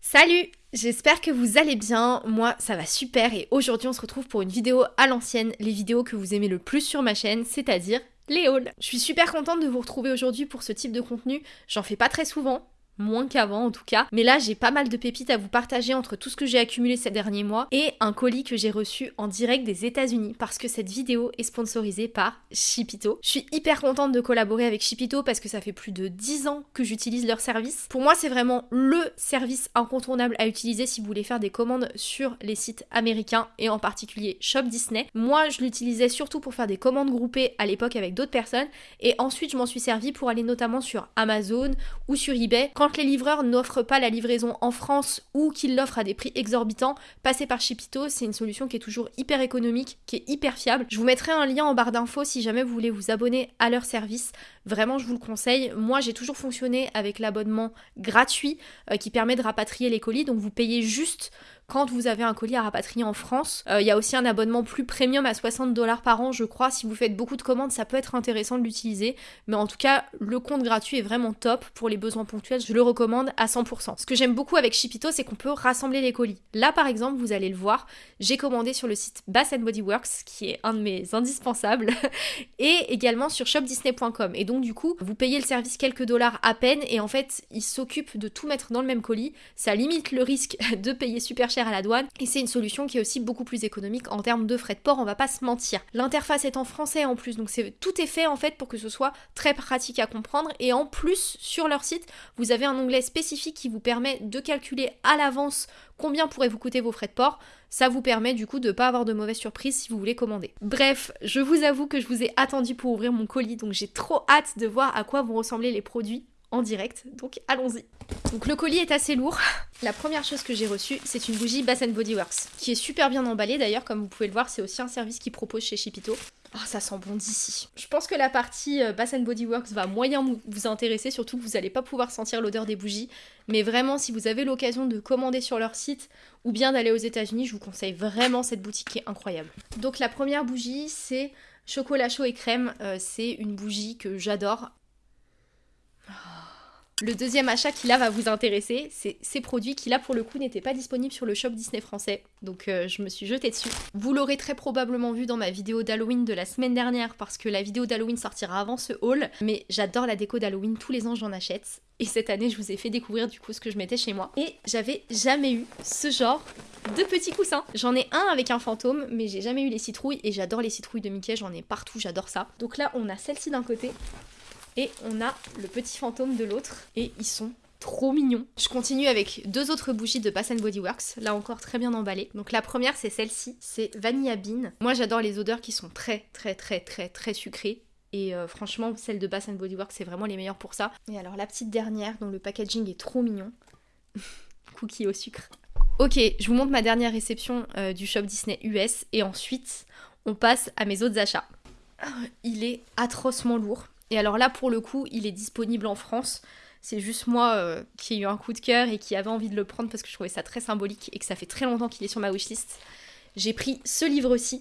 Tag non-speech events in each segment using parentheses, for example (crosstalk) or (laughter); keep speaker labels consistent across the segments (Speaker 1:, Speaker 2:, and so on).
Speaker 1: Salut J'espère que vous allez bien, moi ça va super et aujourd'hui on se retrouve pour une vidéo à l'ancienne, les vidéos que vous aimez le plus sur ma chaîne, c'est-à-dire les hauls. Je suis super contente de vous retrouver aujourd'hui pour ce type de contenu, j'en fais pas très souvent, moins qu'avant en tout cas. Mais là, j'ai pas mal de pépites à vous partager entre tout ce que j'ai accumulé ces derniers mois et un colis que j'ai reçu en direct des États-Unis parce que cette vidéo est sponsorisée par Shipito. Je suis hyper contente de collaborer avec Shipito parce que ça fait plus de 10 ans que j'utilise leur service. Pour moi, c'est vraiment le service incontournable à utiliser si vous voulez faire des commandes sur les sites américains et en particulier Shop Disney. Moi, je l'utilisais surtout pour faire des commandes groupées à l'époque avec d'autres personnes et ensuite je m'en suis servi pour aller notamment sur Amazon ou sur eBay les livreurs n'offrent pas la livraison en France ou qu'ils l'offrent à des prix exorbitants, passer par Shipito, c'est une solution qui est toujours hyper économique, qui est hyper fiable. Je vous mettrai un lien en barre d'infos si jamais vous voulez vous abonner à leur service. Vraiment, je vous le conseille. Moi, j'ai toujours fonctionné avec l'abonnement gratuit euh, qui permet de rapatrier les colis. Donc, vous payez juste quand vous avez un colis à rapatrier en France. Euh, il y a aussi un abonnement plus premium à 60 dollars par an, je crois. Si vous faites beaucoup de commandes, ça peut être intéressant de l'utiliser. Mais en tout cas, le compte gratuit est vraiment top pour les besoins ponctuels. Je le recommande à 100%. Ce que j'aime beaucoup avec Shipito, c'est qu'on peut rassembler les colis. Là, par exemple, vous allez le voir, j'ai commandé sur le site Bass Body Works, qui est un de mes indispensables, (laughs) et également sur shopdisney.com. Et donc, du coup, vous payez le service quelques dollars à peine, et en fait, il s'occupe de tout mettre dans le même colis. Ça limite le risque (laughs) de payer super cher à la douane et c'est une solution qui est aussi beaucoup plus économique en termes de frais de port, on va pas se mentir. L'interface est en français en plus, donc c'est tout est fait en fait pour que ce soit très pratique à comprendre et en plus sur leur site, vous avez un onglet spécifique qui vous permet de calculer à l'avance combien pourraient vous coûter vos frais de port. Ça vous permet du coup de pas avoir de mauvaises surprises si vous voulez commander. Bref, je vous avoue que je vous ai attendu pour ouvrir mon colis, donc j'ai trop hâte de voir à quoi vont ressembler les produits en direct, donc allons-y. Donc le colis est assez lourd. (laughs) La première chose que j'ai reçue, c'est une bougie Bass Body Works, qui est super bien emballée d'ailleurs, comme vous pouvez le voir, c'est aussi un service qui propose chez Chipito. Oh, ça sent bon d'ici. Je pense que la partie euh, Bass Body Works va moyen vous intéresser, surtout que vous n'allez pas pouvoir sentir l'odeur des bougies. Mais vraiment, si vous avez l'occasion de commander sur leur site ou bien d'aller aux États-Unis, je vous conseille vraiment cette boutique qui est incroyable. Donc la première bougie, c'est chocolat chaud et crème. Euh, c'est une bougie que j'adore. Le deuxième achat qui là va vous intéresser, c'est ces produits qui là pour le coup n'étaient pas disponibles sur le shop Disney français. Donc euh, je me suis jetée dessus. Vous l'aurez très probablement vu dans ma vidéo d'Halloween de la semaine dernière parce que la vidéo d'Halloween sortira avant ce haul. Mais j'adore la déco d'Halloween, tous les ans j'en achète. Et cette année je vous ai fait découvrir du coup ce que je mettais chez moi. Et j'avais jamais eu ce genre de petits coussins. J'en ai un avec un fantôme, mais j'ai jamais eu les citrouilles et j'adore les citrouilles de Mickey, j'en ai partout, j'adore ça. Donc là on a celle-ci d'un côté et on a le petit fantôme de l'autre. Et ils sont trop mignons. Je continue avec deux autres bougies de Bass Body Works, là encore très bien emballées. Donc la première c'est celle-ci, c'est Vanilla Bean. Moi j'adore les odeurs qui sont très très très très très sucrées. Et euh, franchement, celle de Bass Body Works, c'est vraiment les meilleures pour ça. Et alors la petite dernière, dont le packaging est trop mignon. (laughs) Cookie au sucre. Ok, je vous montre ma dernière réception euh, du shop Disney US. Et ensuite, on passe à mes autres achats. Ah, il est atrocement lourd. Et alors là, pour le coup, il est disponible en France. C'est juste moi euh, qui ai eu un coup de cœur et qui avait envie de le prendre parce que je trouvais ça très symbolique et que ça fait très longtemps qu'il est sur ma wishlist. J'ai pris ce livre-ci,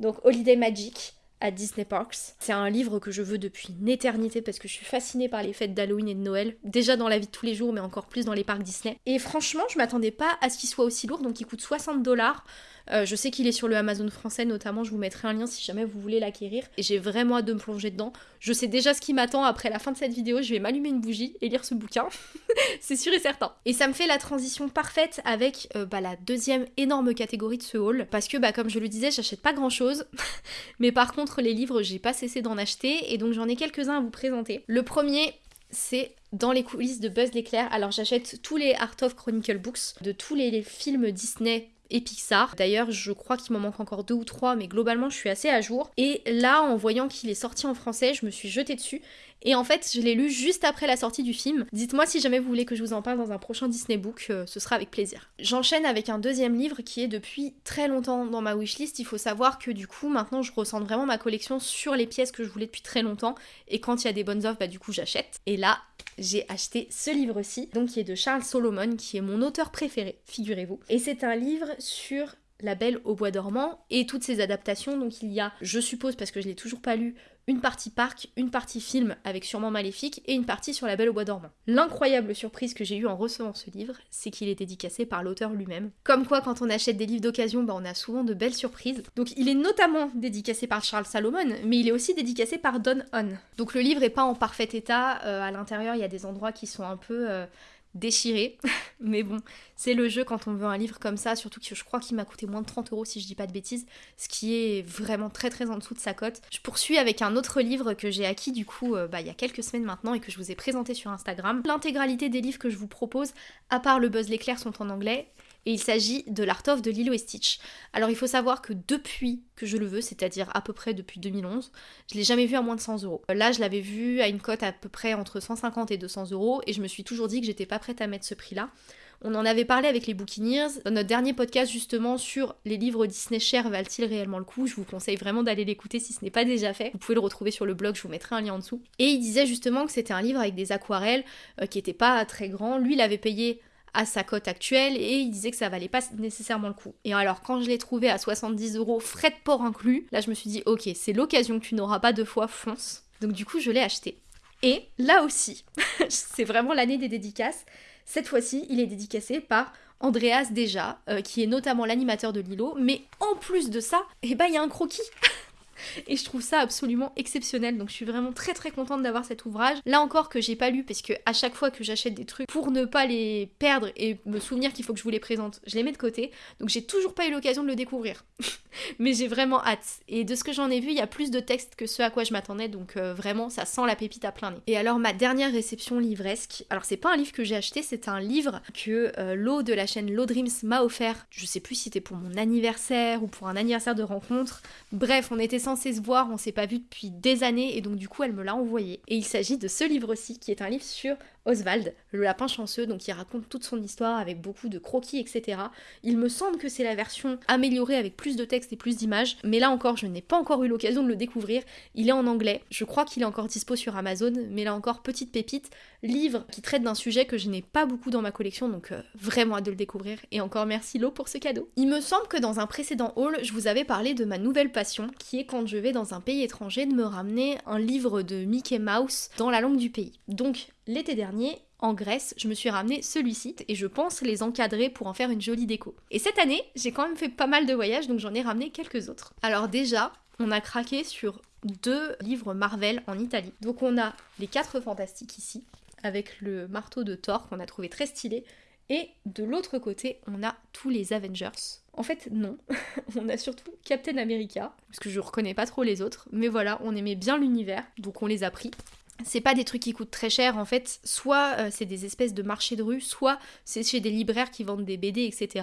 Speaker 1: donc Holiday Magic à Disney Parks. C'est un livre que je veux depuis une éternité parce que je suis fascinée par les fêtes d'Halloween et de Noël, déjà dans la vie de tous les jours, mais encore plus dans les parcs Disney. Et franchement, je m'attendais pas à ce qu'il soit aussi lourd, donc il coûte 60 dollars. Euh, je sais qu'il est sur le Amazon français notamment, je vous mettrai un lien si jamais vous voulez l'acquérir. Et j'ai vraiment hâte de me plonger dedans. Je sais déjà ce qui m'attend après la fin de cette vidéo, je vais m'allumer une bougie et lire ce bouquin. (laughs) c'est sûr et certain. Et ça me fait la transition parfaite avec euh, bah, la deuxième énorme catégorie de ce haul. Parce que bah, comme je le disais, j'achète pas grand chose. (laughs) Mais par contre les livres, j'ai pas cessé d'en acheter. Et donc j'en ai quelques-uns à vous présenter. Le premier, c'est dans les coulisses de Buzz l'éclair. Alors j'achète tous les Art of Chronicle Books de tous les films Disney et Pixar. D'ailleurs, je crois qu'il m'en manque encore deux ou trois, mais globalement, je suis assez à jour. Et là, en voyant qu'il est sorti en français, je me suis jetée dessus. Et en fait, je l'ai lu juste après la sortie du film. Dites-moi si jamais vous voulez que je vous en parle dans un prochain Disney Book, euh, ce sera avec plaisir. J'enchaîne avec un deuxième livre qui est depuis très longtemps dans ma wishlist. Il faut savoir que du coup, maintenant, je ressens vraiment ma collection sur les pièces que je voulais depuis très longtemps. Et quand il y a des bonnes offres, bah du coup, j'achète. Et là, j'ai acheté ce livre-ci, donc qui est de Charles Solomon, qui est mon auteur préféré, figurez-vous. Et c'est un livre sur la Belle au bois dormant et toutes ses adaptations. Donc il y a, je suppose, parce que je l'ai toujours pas lu, une partie parc, une partie film avec sûrement Maléfique et une partie sur La Belle au Bois dormant. L'incroyable surprise que j'ai eue en recevant ce livre, c'est qu'il est dédicacé par l'auteur lui-même. Comme quoi, quand on achète des livres d'occasion, bah, on a souvent de belles surprises. Donc il est notamment dédicacé par Charles Salomon, mais il est aussi dédicacé par Don Hon. Donc le livre est pas en parfait état, euh, à l'intérieur il y a des endroits qui sont un peu... Euh, déchirés. (laughs) Mais bon, c'est le jeu quand on veut un livre comme ça, surtout que je crois qu'il m'a coûté moins de 30 euros si je dis pas de bêtises, ce qui est vraiment très très en dessous de sa cote. Je poursuis avec un autre livre que j'ai acquis du coup euh, bah, il y a quelques semaines maintenant et que je vous ai présenté sur Instagram. L'intégralité des livres que je vous propose, à part le Buzz l'éclair, sont en anglais et il s'agit de l'Art of de Lilo et Stitch. Alors il faut savoir que depuis que je le veux, c'est-à-dire à peu près depuis 2011, je l'ai jamais vu à moins de 100 euros. Là, je l'avais vu à une cote à peu près entre 150 et 200 euros, et je me suis toujours dit que j'étais pas prête à mettre ce prix-là. On en avait parlé avec les Bookineers dans notre dernier podcast justement sur les livres Disney chers valent-ils réellement le coup? Je vous conseille vraiment d'aller l'écouter si ce n'est pas déjà fait. Vous pouvez le retrouver sur le blog, je vous mettrai un lien en dessous. Et il disait justement que c'était un livre avec des aquarelles euh, qui n'étaient pas très grands. Lui, il avait payé à sa cote actuelle et il disait que ça valait pas nécessairement le coup. Et alors quand je l'ai trouvé à 70 euros, frais de port inclus, là je me suis dit ok c'est l'occasion que tu n'auras pas deux fois, fonce. Donc du coup je l'ai acheté. Et là aussi, (laughs) c'est vraiment l'année des dédicaces. Cette fois-ci, il est dédicacé par Andreas Deja, euh, qui est notamment l'animateur de Lilo, mais en plus de ça, eh ben il y a un croquis (laughs) et je trouve ça absolument exceptionnel. Donc je suis vraiment très très contente d'avoir cet ouvrage. Là encore que j'ai pas lu parce que à chaque fois que j'achète des trucs pour ne pas les perdre et me souvenir qu'il faut que je vous les présente, je les mets de côté. Donc j'ai toujours pas eu l'occasion de le découvrir. (laughs) Mais j'ai vraiment hâte. Et de ce que j'en ai vu, il y a plus de textes que ce à quoi je m'attendais. Donc euh, vraiment, ça sent la pépite à plein nez. Et alors ma dernière réception livresque. Alors c'est pas un livre que j'ai acheté, c'est un livre que euh, de la chaîne Low Dreams m'a offert. Je sais plus si c'était pour mon anniversaire ou pour un anniversaire de rencontre. Bref, on était se voir, on s'est pas vu depuis des années et donc du coup elle me l'a envoyé. Et il s'agit de ce livre-ci qui est un livre sur Oswald, le lapin chanceux, donc il raconte toute son histoire avec beaucoup de croquis, etc. Il me semble que c'est la version améliorée avec plus de texte et plus d'images, mais là encore, je n'ai pas encore eu l'occasion de le découvrir. Il est en anglais, je crois qu'il est encore dispo sur Amazon, mais là encore, petite pépite, livre qui traite d'un sujet que je n'ai pas beaucoup dans ma collection, donc euh, vraiment hâte de le découvrir. Et encore merci Lo pour ce cadeau. Il me semble que dans un précédent haul, je vous avais parlé de ma nouvelle passion, qui est quand je vais dans un pays étranger de me ramener un livre de Mickey Mouse dans la langue du pays. Donc l'été dernier, en Grèce, je me suis ramené celui-ci et je pense les encadrer pour en faire une jolie déco. Et cette année, j'ai quand même fait pas mal de voyages, donc j'en ai ramené quelques autres. Alors déjà, on a craqué sur deux livres Marvel en Italie. Donc on a Les Quatre Fantastiques ici, avec le marteau de Thor qu'on a trouvé très stylé. Et de l'autre côté, on a tous les Avengers. En fait, non. (laughs) on a surtout Captain America, parce que je reconnais pas trop les autres. Mais voilà, on aimait bien l'univers, donc on les a pris c'est pas des trucs qui coûtent très cher en fait, soit euh, c'est des espèces de marchés de rue, soit c'est chez des libraires qui vendent des BD, etc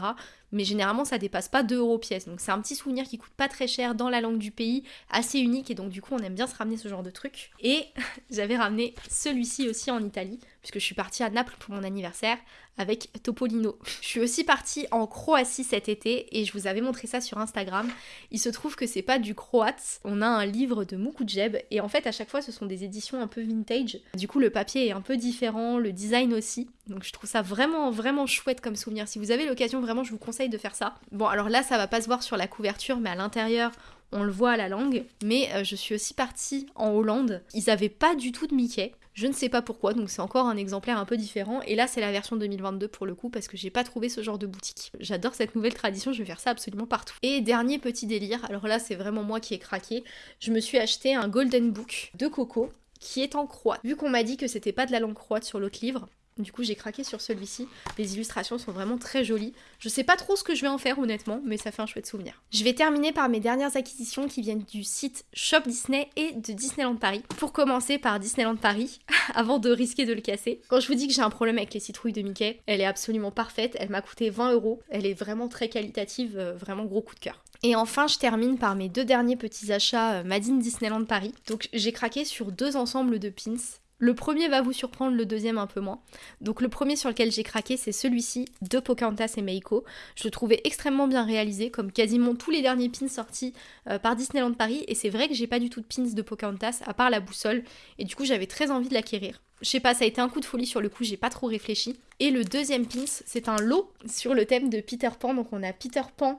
Speaker 1: mais généralement ça dépasse pas 2 euros pièce. Donc c'est un petit souvenir qui coûte pas très cher dans la langue du pays, assez unique et donc du coup on aime bien se ramener ce genre de truc. Et (laughs) j'avais ramené celui-ci aussi en Italie, puisque je suis partie à Naples pour mon anniversaire avec Topolino. Je suis aussi partie en Croatie cet été et je vous avais montré ça sur Instagram. Il se trouve que c'est pas du croate, on a un livre de Mukujeb et en fait à chaque fois ce sont des éditions un peu vintage. Du coup le papier est un peu différent, le design aussi. Donc je trouve ça vraiment vraiment chouette comme souvenir. Si vous avez l'occasion vraiment je vous conseille de faire ça. Bon, alors là, ça va pas se voir sur la couverture, mais à l'intérieur, on le voit à la langue. Mais euh, je suis aussi partie en Hollande. Ils avaient pas du tout de Mickey. Je ne sais pas pourquoi, donc c'est encore un exemplaire un peu différent. Et là, c'est la version 2022 pour le coup, parce que j'ai pas trouvé ce genre de boutique. J'adore cette nouvelle tradition, je vais faire ça absolument partout. Et dernier petit délire, alors là, c'est vraiment moi qui ai craqué. Je me suis acheté un Golden Book de Coco qui est en croate. Vu qu'on m'a dit que c'était pas de la langue croate sur l'autre livre, du coup, j'ai craqué sur celui-ci. Les illustrations sont vraiment très jolies. Je sais pas trop ce que je vais en faire honnêtement, mais ça fait un chouette souvenir. Je vais terminer par mes dernières acquisitions qui viennent du site Shop Disney et de Disneyland Paris. Pour commencer par Disneyland Paris, (laughs) avant de risquer de le casser. Quand je vous dis que j'ai un problème avec les citrouilles de Mickey, elle est absolument parfaite. Elle m'a coûté 20 euros. Elle est vraiment très qualitative, euh, vraiment gros coup de cœur. Et enfin, je termine par mes deux derniers petits achats euh, Madine Disneyland Paris. Donc j'ai craqué sur deux ensembles de pins le premier va vous surprendre, le deuxième un peu moins. Donc le premier sur lequel j'ai craqué, c'est celui-ci de Pocahontas et Meiko. Je le trouvais extrêmement bien réalisé, comme quasiment tous les derniers pins sortis euh, par Disneyland Paris. Et c'est vrai que j'ai pas du tout de pins de Pocahontas, à part la boussole. Et du coup, j'avais très envie de l'acquérir. Je sais pas, ça a été un coup de folie sur le coup, j'ai pas trop réfléchi. Et le deuxième pins, c'est un lot sur le thème de Peter Pan. Donc on a Peter Pan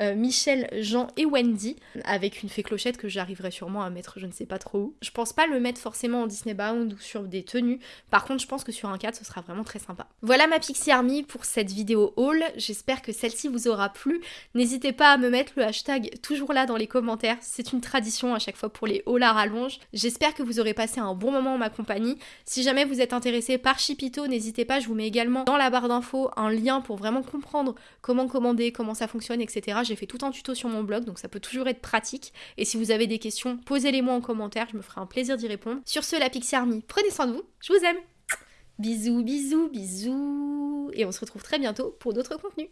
Speaker 1: euh, Michel, Jean et Wendy, avec une fée clochette que j'arriverai sûrement à mettre je ne sais pas trop où. Je pense pas le mettre forcément en Disney Bound ou sur des tenues, par contre je pense que sur un cadre ce sera vraiment très sympa. Voilà ma Pixie Army pour cette vidéo haul, j'espère que celle-ci vous aura plu. N'hésitez pas à me mettre le hashtag toujours là dans les commentaires, c'est une tradition à chaque fois pour les hauls à rallonge. J'espère que vous aurez passé un bon moment en ma compagnie. Si jamais vous êtes intéressé par Chipito, n'hésitez pas, je vous mets également dans la barre d'infos un lien pour vraiment comprendre comment commander, comment ça fonctionne, etc. J'ai fait tout un tuto sur mon blog, donc ça peut toujours être pratique. Et si vous avez des questions, posez-les moi en commentaire, je me ferai un plaisir d'y répondre. Sur ce, la Pixie Army, prenez soin de vous, je vous aime Bisous, bisous, bisous Et on se retrouve très bientôt pour d'autres contenus